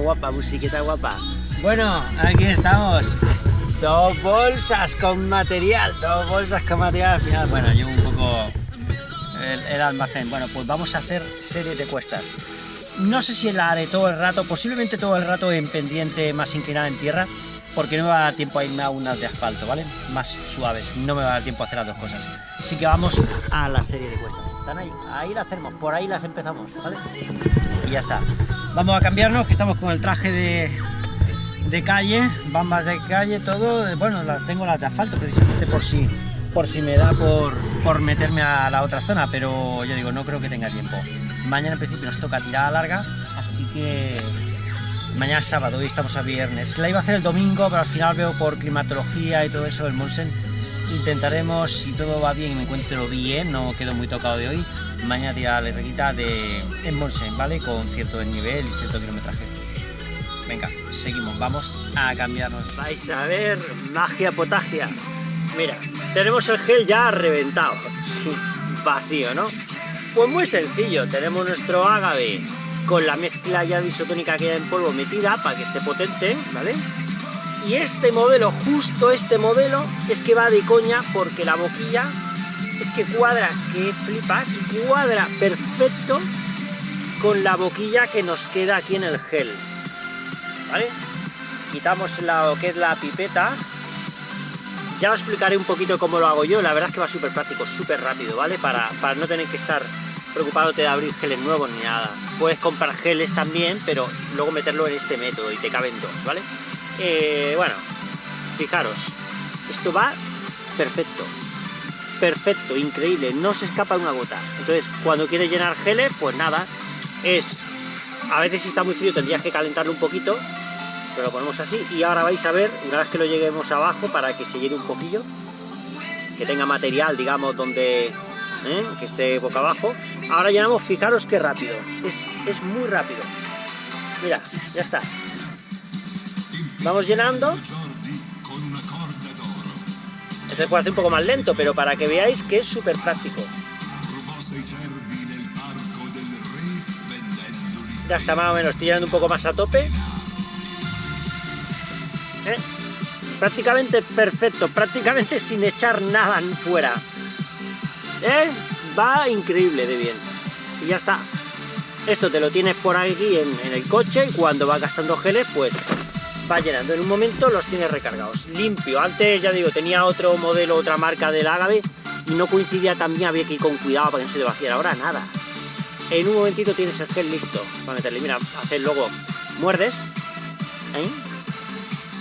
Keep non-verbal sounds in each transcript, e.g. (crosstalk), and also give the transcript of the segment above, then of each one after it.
guapa, guapa. Bueno, aquí estamos. Dos bolsas con material, dos bolsas con material. Al final, bueno, llevo un poco el, el almacén. Bueno, pues vamos a hacer serie de cuestas. No sé si la haré todo el rato, posiblemente todo el rato en pendiente más inclinada en tierra, porque no me va a dar tiempo a irme a unas de asfalto, ¿vale? Más suaves, no me va a dar tiempo a hacer las dos cosas. Así que vamos a la serie de cuestas. Están ahí, ahí las tenemos, por ahí las empezamos, ¿vale? Ya está. Vamos a cambiarnos, que estamos con el traje de, de calle, bambas de calle, todo. Bueno, tengo las de asfalto precisamente por si, por si me da por, por meterme a la otra zona, pero yo digo, no creo que tenga tiempo. Mañana en principio nos toca tirada larga, así que mañana es sábado y estamos a viernes. La iba a hacer el domingo, pero al final veo por climatología y todo eso el Monsen. Intentaremos, si todo va bien y me encuentro bien, no quedo muy tocado de hoy, mañana la reguita de en Monsen, ¿vale? Con cierto nivel y cierto kilometraje. Venga, seguimos, vamos a cambiarnos. Vais a ver magia potagia. Mira, tenemos el gel ya reventado, sí, vacío, ¿no? Pues muy sencillo, tenemos nuestro agave con la mezcla ya de isotónica que hay en polvo metida para que esté potente, ¿vale? Y este modelo, justo este modelo, es que va de coña porque la boquilla es que cuadra, que flipas, cuadra perfecto con la boquilla que nos queda aquí en el gel, ¿vale? Quitamos lo que es la pipeta, ya os explicaré un poquito cómo lo hago yo, la verdad es que va súper práctico, súper rápido, ¿vale? Para, para no tener que estar preocupándote de abrir geles nuevos ni nada. Puedes comprar geles también, pero luego meterlo en este método y te caben dos, ¿vale? Eh, bueno, fijaros, esto va perfecto, perfecto, increíble, no se escapa una gota. Entonces, cuando quieres llenar geles, pues nada, es, a veces si está muy frío tendrías que calentarlo un poquito, pero lo ponemos así y ahora vais a ver, una vez que lo lleguemos abajo para que se llene un poquillo, que tenga material, digamos, donde ¿eh? que esté boca abajo. Ahora llenamos, fijaros qué rápido, es, es muy rápido. Mira, ya está. Vamos llenando. Este puede hacer un poco más lento, pero para que veáis que es súper práctico. Ya está más o menos, estoy llenando un poco más a tope. ¿Eh? Prácticamente perfecto, prácticamente (laughs) sin echar nada fuera. ¿Eh? Va increíble de bien. Y ya está. Esto te lo tienes por aquí en, en, el coche y cuando vas gastando geles, pues va llenando. En un momento los tienes recargados. Limpio. Antes, ya digo, tenía otro modelo, otra marca del Agave y no coincidía también, había que ir con cuidado para que no se vaciara. Ahora nada. En un momentito tienes el gel listo para meterle. Mira, haces luego, muerdes. ¿eh?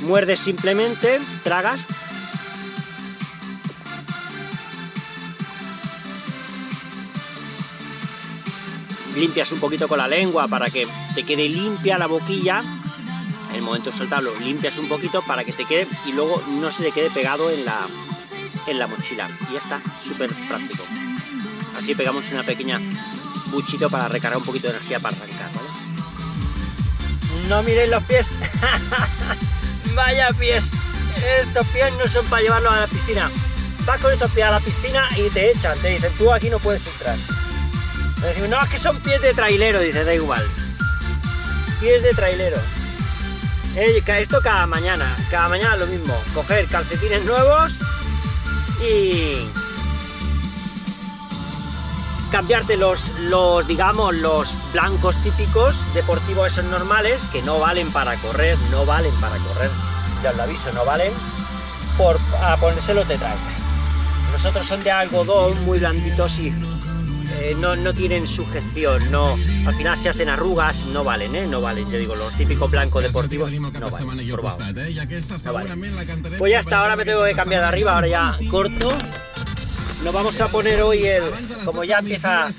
Muerdes simplemente, tragas limpias un poquito con la lengua para que te quede limpia la boquilla, el momento de soltarlo limpias un poquito para que te quede y luego no se te quede pegado en la, en la mochila. Y ya está, súper práctico. Así pegamos una pequeña buchito para recargar un poquito de energía para arrancar, ¿vale? No miréis los pies. (laughs) Vaya pies. Estos pies no son para llevarlos a la piscina. Vas con estos pies a la piscina y te echan, te dicen, tú aquí no puedes entrar. Decimos, no, es que son pies de trailero, dice, da igual. Pies de trailero. Esto cada mañana, cada mañana lo mismo. Coger calcetines nuevos y cambiarte los, los, digamos, los blancos típicos deportivos esos normales que no valen para correr, no valen para correr, ya os lo aviso, no valen, por a ponérselo te trae. Los otros son de algodón, muy blanditos y eh, no, no, tienen sujeción, no, al final se hacen arrugas, no valen, ¿eh? No valen, yo digo, los típicos blancos deportivos no valen. No vale. Pues ya está, ahora me tengo que cambiar de arriba, ahora ya corto. Nos vamos a poner hoy el, como ya empieza,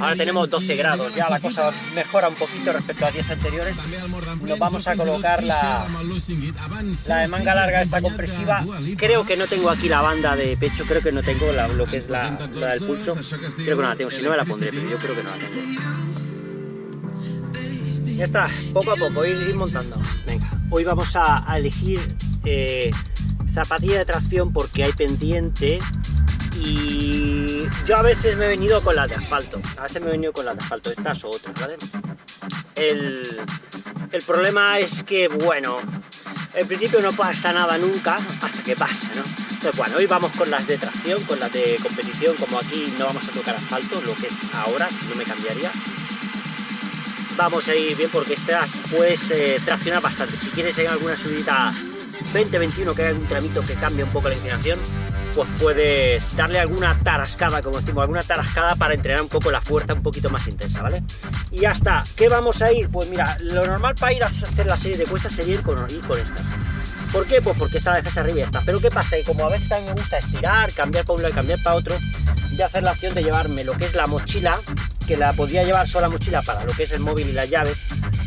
ahora tenemos 12 grados, ya la cosa mejora un poquito respecto a días anteriores. Nos vamos a colocar la, la de manga larga, esta compresiva. Creo que no tengo aquí la banda de pecho, creo que no tengo lo que es la, la, del pulso. Creo que no la tengo, si no me la pondré, pero yo creo que no la tengo. Ya está, poco a poco, ir, ir montando. Venga, hoy vamos a, a elegir eh, zapatilla de tracción porque hay pendiente y yo a veces me he venido con las de asfalto, a veces me he venido con las de asfalto, estas o otras, ¿vale? El, el problema es que, bueno, en principio no pasa nada nunca hasta que pasa, ¿no? Entonces, bueno, hoy vamos con las de tracción, con las de competición, como aquí no vamos a tocar asfalto, lo que es ahora, si no me cambiaría. Vamos a ir bien porque estas pues eh, traccionar bastante. Si quieres en alguna subida 20-21 que hay un tramito que cambia un poco la inclinación, pues puedes darle alguna tarascada, como decimos, alguna tarascada para entrenar un poco la fuerza un poquito más intensa, ¿vale? Y ya está. ¿Qué vamos a ir? Pues mira, lo normal para ir a hacer la serie de cuestas sería ir con, ir con estas. ¿Por qué? Pues porque esta vez arriba y está. Pero ¿qué pasa? Y como a veces también me gusta estirar, cambiar para un lado y cambiar para otro, a hacer la acción de llevarme lo que es la mochila, que la podría llevar sola mochila para lo que es el móvil y las llaves,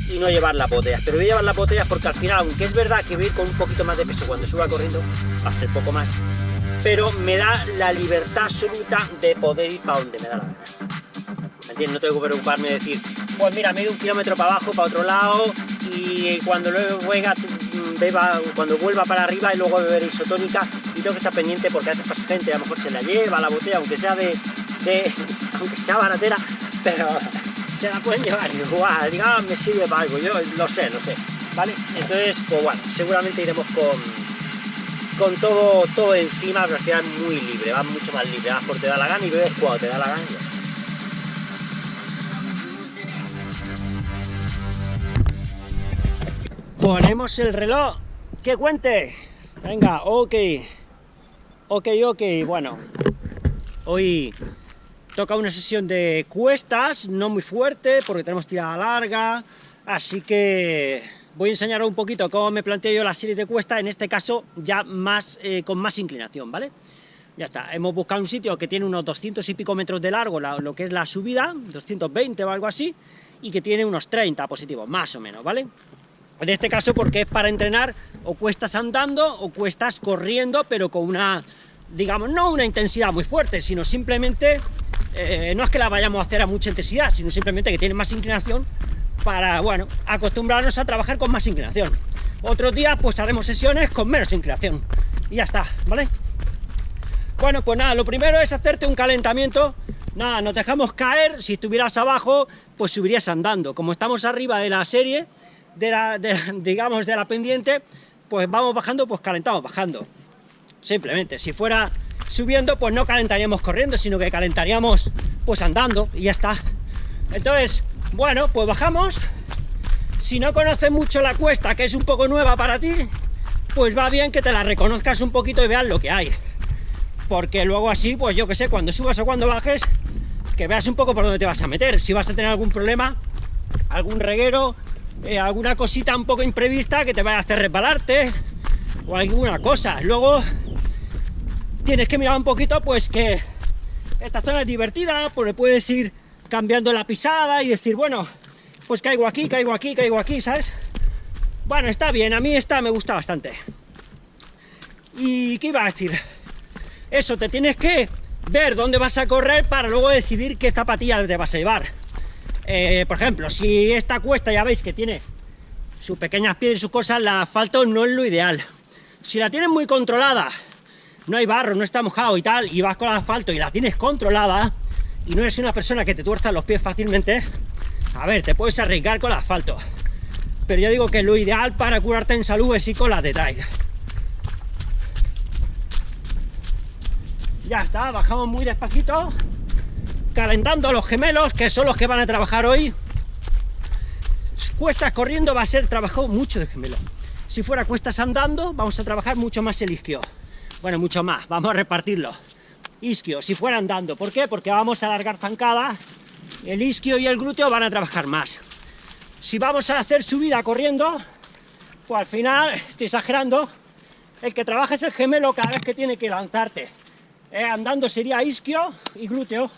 y no llevar las botellas. Pero voy a llevar las botellas porque al final, aunque es verdad que voy a ir con un poquito más de peso cuando suba corriendo, va a ser poco más, pero me da la libertad absoluta de poder ir para donde me da la gana. No tengo que preocuparme de decir, pues mira, me he ido un kilómetro para abajo, para otro lado, y cuando luego juega, beba, cuando vuelva para arriba y luego beber isotónica, y tengo que estar pendiente porque a veces gente, a lo mejor se la lleva la botella, aunque sea de, (laughs) aunque sea baratera, pero (laughs) se la pueden llevar igual, digamos, me sirve para algo, yo lo sé, lo sé, ¿vale? Entonces, pues bueno, seguramente iremos con con todo, todo encima, pero al muy libre, vas mucho más libre, vas por te da la gana y bebes cuando te da la gana. Ponemos el reloj, que cuente. Venga, ok. Ok, ok, bueno. Hoy toca una sesión de cuestas, no muy fuerte, porque tenemos tirada larga, así que voy a enseñaros un poquito cómo me planteo yo la serie de cuesta, en este caso ya más eh, con más inclinación, ¿vale? Ya está, hemos buscado un sitio que tiene unos 200 y pico metros de largo, lo que es la subida, 220 o algo así, y que tiene unos 30 positivos, más o menos, ¿vale? En este caso porque es para entrenar o cuestas andando o cuestas corriendo, pero con una, digamos, no una intensidad muy fuerte, sino simplemente, eh, no es que la vayamos a hacer a mucha intensidad, sino simplemente que tiene más inclinación para, bueno, acostumbrarnos a trabajar con más inclinación. Otros días pues haremos sesiones con menos inclinación. Y ya está, ¿vale? Bueno, pues nada, lo primero es hacerte un calentamiento. Nada, nos dejamos caer, si estuvieras abajo, pues subirías andando. Como estamos arriba de la serie, de la, (laughs) digamos, de la pendiente, pues vamos bajando, pues calentamos bajando. Simplemente, si fuera subiendo, pues no calentaríamos corriendo, sino que calentaríamos pues andando y ya está. Entonces, bueno, pues bajamos. Si no conoces mucho la cuesta, que es un poco nueva para ti, pues va bien que te la reconozcas un poquito y veas lo que hay. Porque luego así, pues yo que sé, cuando subas o cuando bajes, que veas un poco por dónde te vas a meter. Si vas a tener algún problema, algún reguero, eh, alguna cosita un poco imprevista que te vaya a hacer resbalarte o alguna cosa. Luego tienes que mirar un poquito, pues que esta zona es divertida, porque puedes ir cambiando la pisada y decir, bueno, pues caigo aquí, caigo aquí, caigo aquí, ¿sabes? Bueno, está bien, a mí esta me gusta bastante. ¿Y qué iba a decir? Eso, te tienes que ver dónde vas a correr para luego decidir qué zapatillas te vas a llevar. Eh, por ejemplo, si esta cuesta ya veis que tiene sus pequeñas piedras y sus cosas, la asfalto no es lo ideal. Si la tienes muy controlada, no hay barro, no está mojado y tal, y vas con el asfalto y la tienes controlada, y no eres una persona que te tuerza los pies fácilmente, a ver, te puedes arriesgar con el asfalto. Pero yo digo que lo ideal para curarte en salud es ir con la de traiga. Ya está, bajamos muy despacito, calentando los gemelos, que son los que van a trabajar hoy. Cuestas corriendo va a ser trabajo mucho de gemelo. Si fuera cuestas andando, vamos a trabajar mucho más el isquio. Bueno, mucho más, vamos a repartirlo isquio, si fuera andando. ¿Por qué? Porque vamos a alargar zancada, el isquio y el glúteo van a trabajar más. Si vamos a hacer subida corriendo, pues al final, estoy exagerando, el que trabaja es el gemelo cada vez que tiene que lanzarte. Eh, andando sería isquio y glúteo.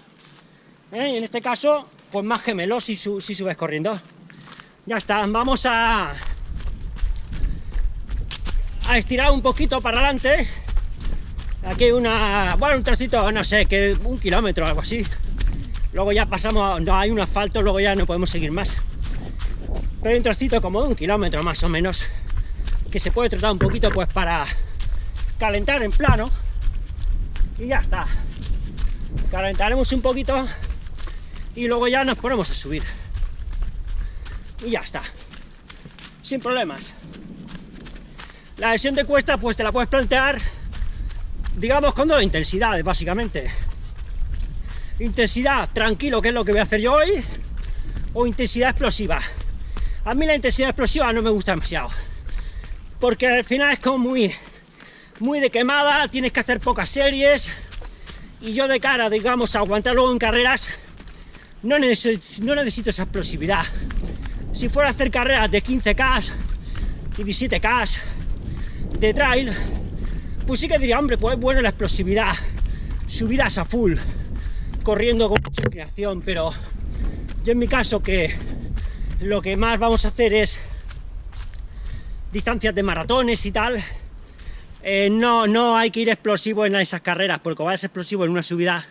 Eh, en este caso, pues más gemelo si, si subes corriendo. Ya está, vamos a, a estirar un poquito para adelante Aquí una, bueno, un trocito, no sé, que un kilómetro o algo así. Luego ya pasamos, no hay un asfalto, luego ya no podemos seguir más. Pero hay un trocito como de un kilómetro más o menos, que se puede tratar un poquito pues para calentar en plano. Y ya está. calentaremos un poquito y luego ya nos ponemos a subir. Y ya está. Sin problemas. La sesión de cuesta, pues te la puedes plantear, digamos, con dos intensidades, básicamente. Intensidad tranquilo, que es lo que voy a hacer yo hoy, o intensidad explosiva. A mí la intensidad explosiva no me gusta demasiado, porque al final es como muy, muy de quemada, tienes que hacer pocas series, y yo de cara, digamos, a aguantar luego en carreras, no necesito, no necesito esa explosividad. Si fuera a hacer carreras de 15K y 17K de trail, pues sí que diría, hombre, pues es bueno la explosividad, subidas a full, corriendo con mucha inclinación, pero yo en mi caso que lo que más vamos a hacer es distancias de maratones y tal, eh, no, no hay que ir explosivo en esas carreras, porque vas explosivo en una subida,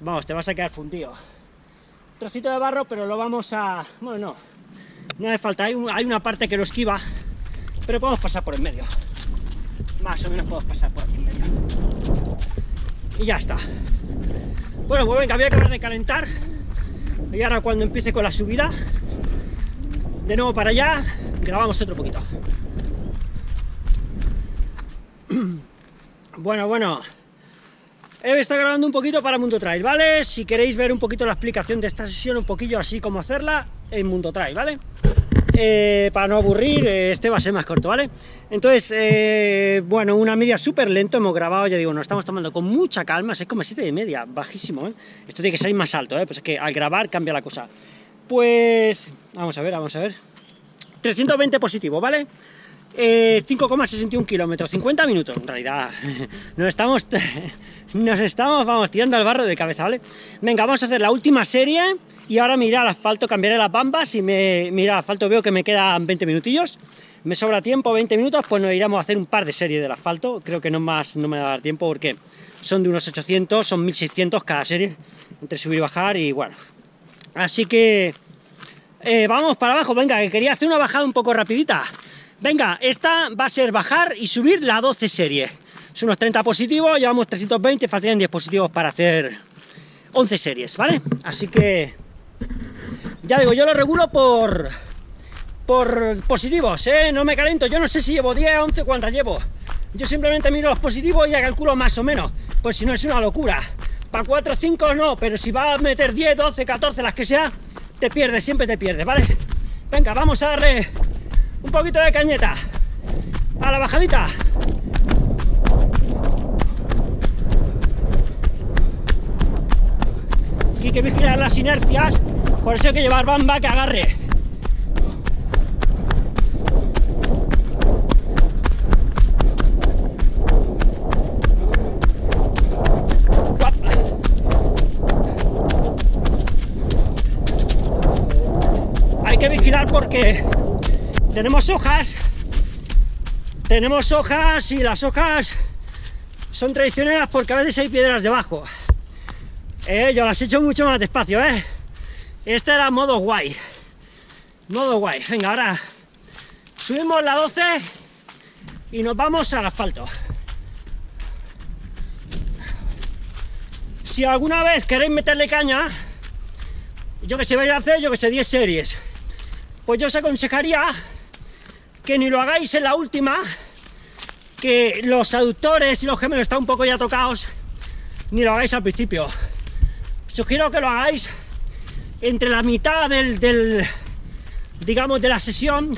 vamos, te vas a quedar fundido. Trocito de barro, pero lo vamos a... bueno, no, no hace falta, hay, hay una parte que lo esquiva, pero podemos pasar por el medio. Más o menos podemos pasar por aquí. Y ya está. Bueno, pues venga, voy a acabar de calentar. Y ahora cuando empiece con la subida, de nuevo para allá, grabamos otro poquito. (clears throat) Bueno, bueno, he estado grabando un poquito para Mundo Trail, ¿vale? Si queréis ver un poquito la explicación de esta sesión, un poquillo así como hacerla, en Mundo Trail, ¿vale? Eh, para no aburrir, eh, este va a ser más corto, ¿vale? Entonces, eh, bueno, una media súper lento, hemos grabado, ya digo, nos estamos tomando con mucha calma, 6,7 de media, bajísimo, ¿eh? Esto tiene que salir más alto, ¿eh? Pues es que al grabar cambia la cosa. Pues, vamos a ver, vamos a ver. 320 positivo, ¿vale? 5,61 kilómetros, 50 minutos, en realidad, (laughs) nos estamos, (laughs) nos estamos, vamos, tirando al barro de cabeza, ¿vale? Venga, vamos a hacer la última serie, y ahora mira al asfalto, cambiaré las bambas y me mira al asfalto veo que me quedan 20 minutillos, me sobra tiempo, 20 minutos, pues nos iremos a hacer un par de series del asfalto, creo que no más no me va a dar tiempo porque son de unos 800, son 1600 cada serie, entre subir y bajar y bueno, así que eh, vamos para abajo, venga, que quería hacer una bajada un poco rapidita, venga, esta va a ser bajar y subir la 12 serie, son unos 30 positivos, llevamos 320, faltan 10 positivos para hacer 11 series, ¿vale? Así que ya digo, yo lo regulo por, por positivos, ¿eh? No me calento, yo no sé si llevo 10, 11, cuántas llevo. Yo simplemente miro los positivos y ya calculo más o menos, pues si no es una locura. Para 4 o 5 no, pero si va a meter 10, 12, 14, las que sea, te pierdes, siempre te pierdes, ¿vale? Venga, vamos a darle un poquito de cañeta a la bajadita. Hay que vigilar las inercias por eso hay que llevar bamba que agarre. Hay que vigilar porque tenemos hojas, tenemos hojas y las hojas son traicioneras porque a veces hay piedras debajo. Eh, yo las he hecho mucho más despacio, ¿eh? Este era modo guay. Modo guay. Venga, ahora subimos la 12 y nos vamos al asfalto. Si alguna vez queréis meterle caña, yo que sé, voy a hacer, yo que sé, 10 series, pues yo os aconsejaría que ni lo hagáis en la última, que los aductores y los gemelos están un poco ya tocados, ni lo hagáis al principio. Sugiero que lo hagáis entre la mitad del, digamos, de la sesión,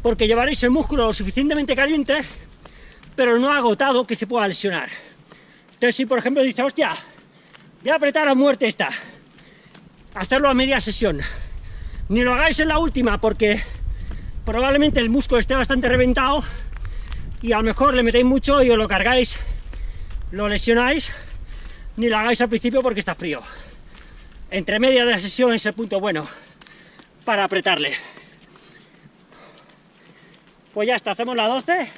porque llevaréis el músculo lo suficientemente caliente, pero no agotado que se pueda lesionar. Entonces, si por ejemplo dice, hostia, voy a apretar a muerte esta, hacerlo a media sesión. Ni lo hagáis en la última, porque probablemente el músculo esté bastante reventado y a lo mejor le metéis mucho y os lo cargáis, lo lesionáis, ni lo hagáis al principio porque está frío entre media de la sesión es el punto bueno para apretarle. Pues ya está, hacemos la 12.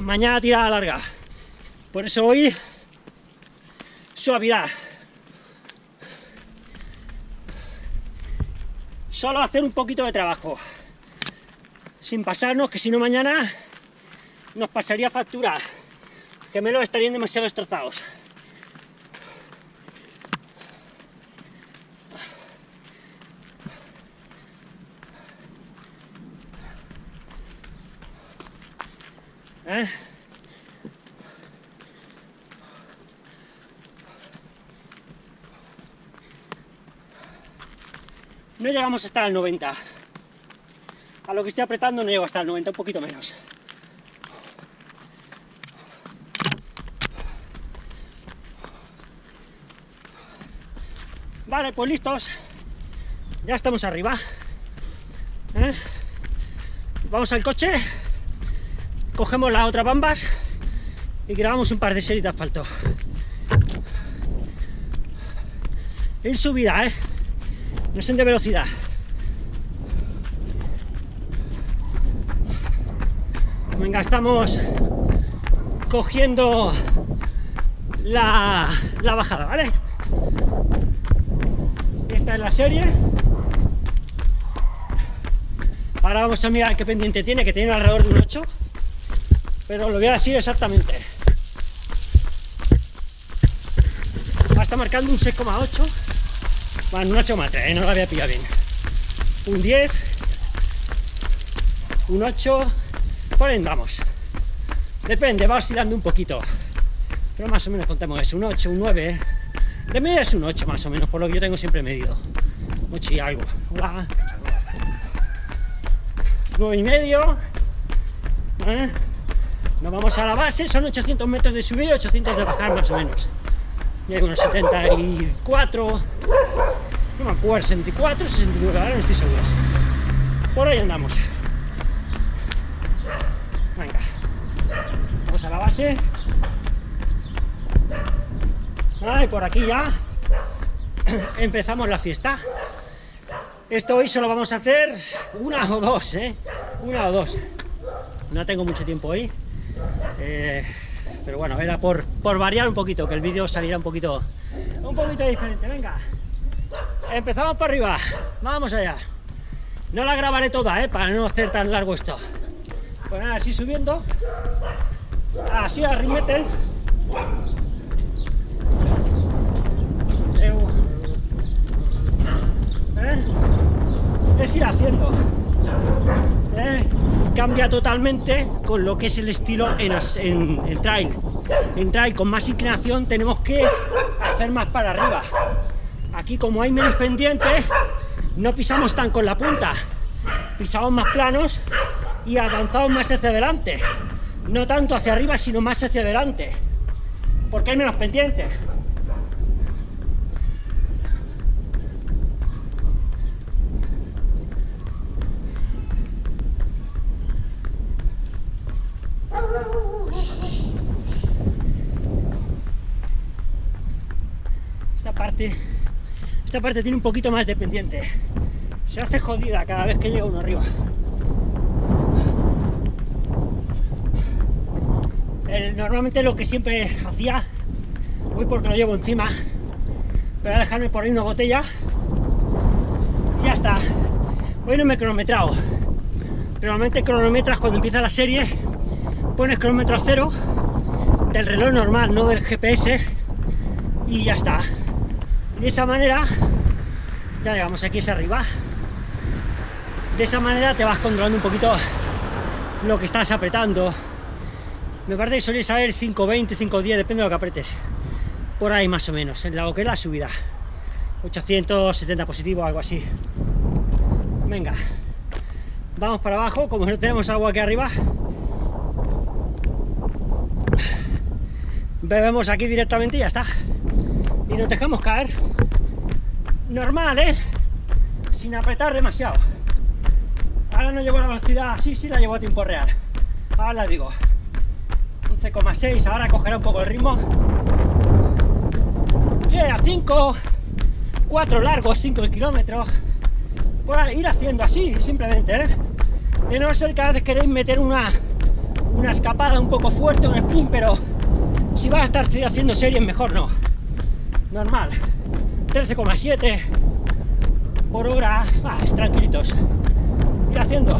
Mañana tirada larga. Por eso hoy suavidad. Solo hacer un poquito de trabajo. Sin pasarnos, que si no mañana nos pasaría factura, que me lo estarían demasiado destrozados. ¿Eh? No llegamos hasta el 90. A lo que estoy apretando no llego hasta el 90, un poquito menos. Vale, pues listos. Ya estamos arriba. ¿Eh? Vamos al coche, cogemos las otras bambas y grabamos un par de series de asfalto. En subida, ¿eh? no son de velocidad. Venga, estamos cogiendo la, la bajada, ¿vale? Esta es la serie. Ahora vamos a mirar qué pendiente tiene, que tiene alrededor de un 8. Pero lo voy a decir exactamente. está marcando un 6,8 bueno, un 8 más 3, no lo había pillado bien. Un 10, un 8, por ahí andamos. Depende, va oscilando un poquito. Pero más o menos contemos eso, un 8, un 9. De media es un 8 más o menos, por lo que yo tengo siempre medido. 8 y algo. Hola. 9 y medio. ¿Eh? Nos vamos a la base, son 800 metros de subida y 800 de bajar más o menos. Llega unos 74, no me acuerdo, 64, 69, ahora no estoy seguro. Por ahí andamos. Venga. Vamos a la base. y por aquí ya (clears throat) empezamos la fiesta. Esto hoy solo vamos a hacer una o dos, ¿eh? Una o dos. No tengo mucho tiempo hoy. Eh, pero bueno, era por, por variar un poquito, que el vídeo saliera un poquito, un poquito diferente. Venga. Empezamos para arriba. Vamos allá. No la grabaré toda, ¿eh? Para no hacer tan largo esto. Pues nada, así subiendo. Así a rimete. ¿Eh? Es ir haciendo. ¿Eh? Cambia totalmente con lo que es el estilo en, en, trail. En trail con más inclinación tenemos que hacer más para arriba. Aquí como hay menos pendientes, no pisamos tan con la punta, pisamos más planos y avanzamos más hacia adelante. No tanto hacia arriba, sino más hacia adelante, porque hay menos pendientes. Esta parte esta parte tiene un poquito más de pendiente. Se hace jodida cada vez que llega uno arriba. Normalmente lo que siempre hacía, voy porque lo llevo encima, voy a dejarme por ahí una botella y ya está. Hoy no me he cronometrado. Normalmente cronometras cuando empieza la serie, pones cronómetro a cero del reloj normal, no del GPS y ya está de esa manera ya llegamos aquí es arriba de esa manera te vas controlando un poquito lo que estás apretando me parece que solía saber 5.20, 5.10, depende de lo que apretes por ahí más o menos, en lo que es la subida 870 positivo, algo así venga vamos para abajo, como no tenemos agua aquí arriba bebemos aquí directamente y ya está y nos dejamos caer normal, ¿eh? Sin apretar demasiado. Ahora no llevo la velocidad, sí, sí la llevo a tiempo real. Ahora la digo. 11,6, ahora cogerá un poco el ritmo. Yeah, 5, 4 largos, 5 kilómetros. Por ir haciendo así, simplemente, ¿eh? De no ser que a veces queréis meter una, una escapada un poco fuerte, un sprint, pero si vas a estar haciendo series, mejor no normal 13,7 por hora ah, tranquilitos ir haciendo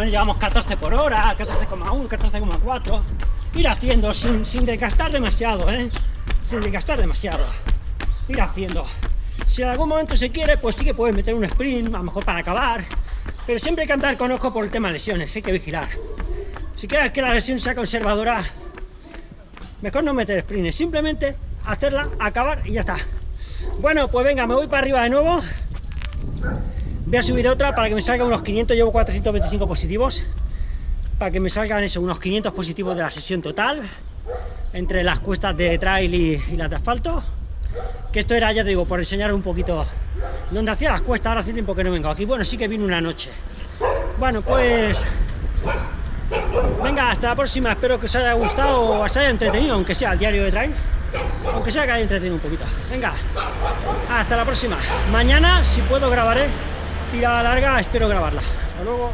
menos llevamos 14 por hora, 14,1, 14,4. Ir haciendo sin, sin desgastar demasiado, ¿eh? Sin desgastar demasiado. Ir haciendo. Si en algún momento se quiere, pues sí que puedes meter un sprint, a lo mejor para acabar. Pero siempre hay que andar con ojo por el tema de lesiones, hay que vigilar. Si quieres que la lesión sea conservadora, mejor no meter sprint, simplemente hacerla, acabar y ya está. Bueno, pues venga, me voy para arriba de nuevo. Voy a subir otra para que me salgan unos 500, llevo 425 positivos. Para que me salgan eso, unos 500 positivos de la sesión total. Entre las cuestas de trail y, las de asfalto. Que esto era, ya te digo, por enseñar un poquito donde hacía las cuestas, ahora hace tiempo que no vengo aquí. Bueno, sí que vine una noche. Bueno, pues... Venga, hasta la próxima. Espero que os haya gustado o os haya entretenido, aunque sea el diario de trail aunque sea que haya entretenido un poquito. Venga, hasta la próxima. Mañana, si puedo, grabaré tirada larga, espero grabarla. Hasta luego.